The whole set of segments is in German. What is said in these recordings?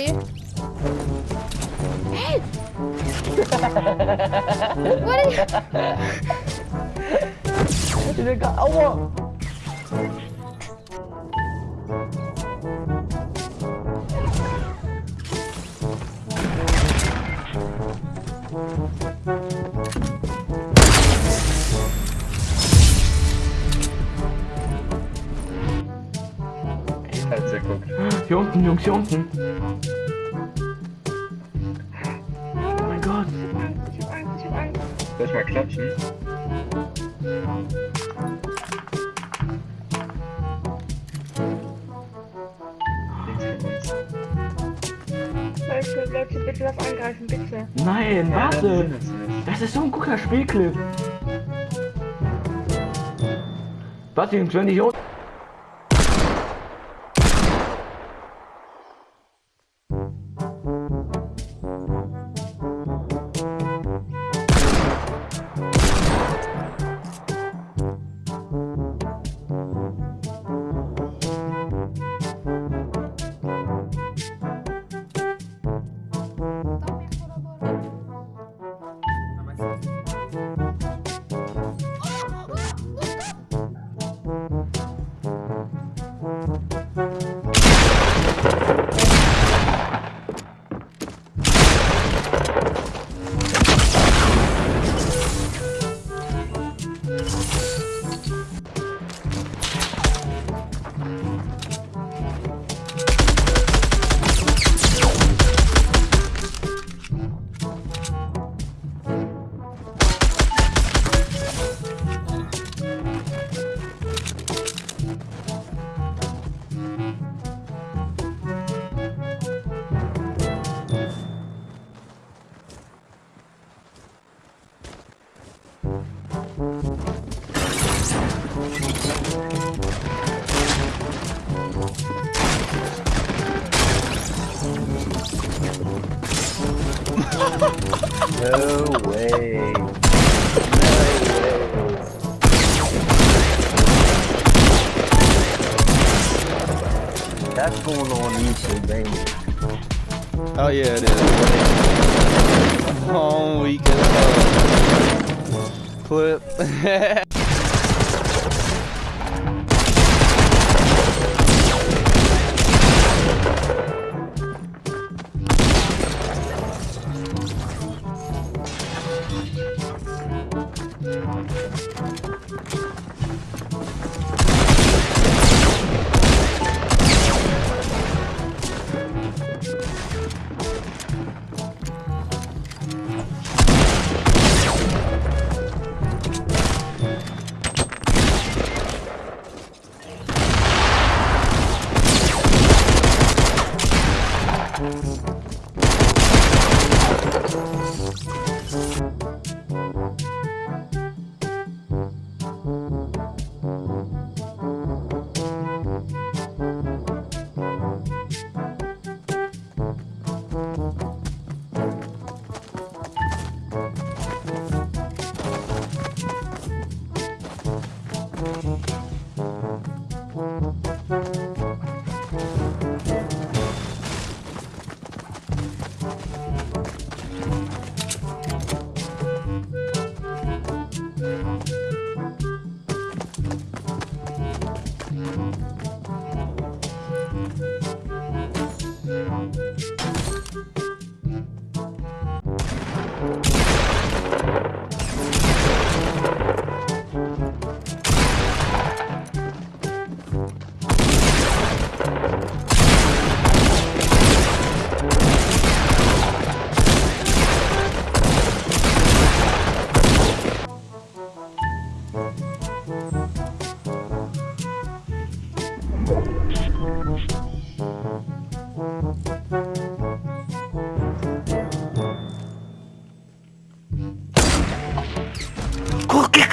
Hey! what are you... Aua! Scheiße, guck. Hier unten, Jungs, hier unten. Klatschen? Leute, Leute, bitte lass angreifen, bitte. Nein, warte. nicht. Das ist so ein guter Spielclip. Warte, Jungs, wenn die hier unten... No way. That's going on YouTube, it? Oh yeah, it is. Oh, we can clip.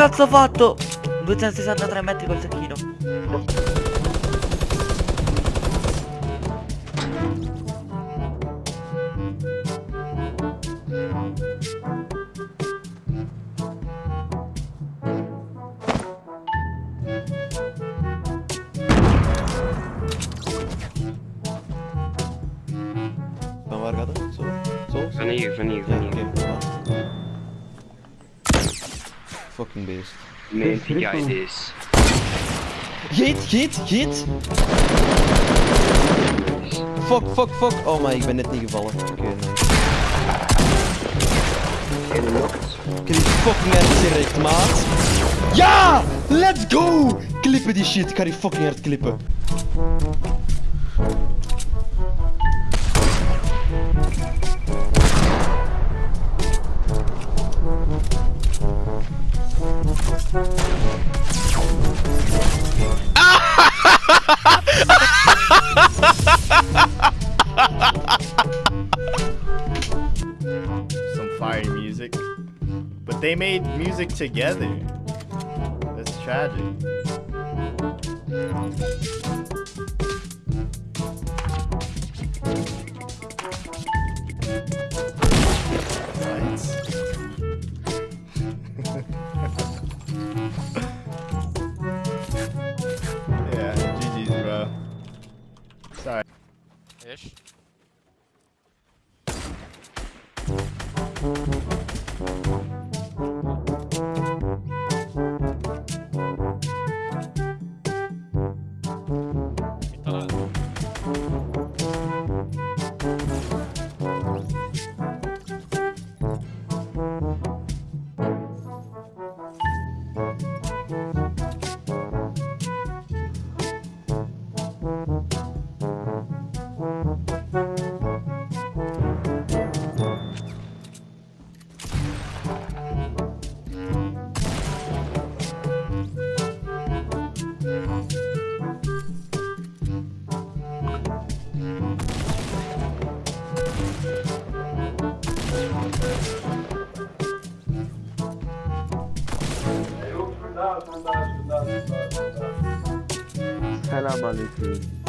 cazzo ho fatto? 263 metri col tacchino. Sono io, sono io, sono io. Fucking beest. Nee, die guy is. Geet, geet, geet! Fuck, fuck, fuck! Oh my, ik ben net niet gevallen. Oké, heb die fucking hard gerecht, maat. Ja! Let's go! Klippen die shit, ik ga die fucking hard klippen. some fire music. But they made music together. That's tragic. Ish. Selamünaleyküm.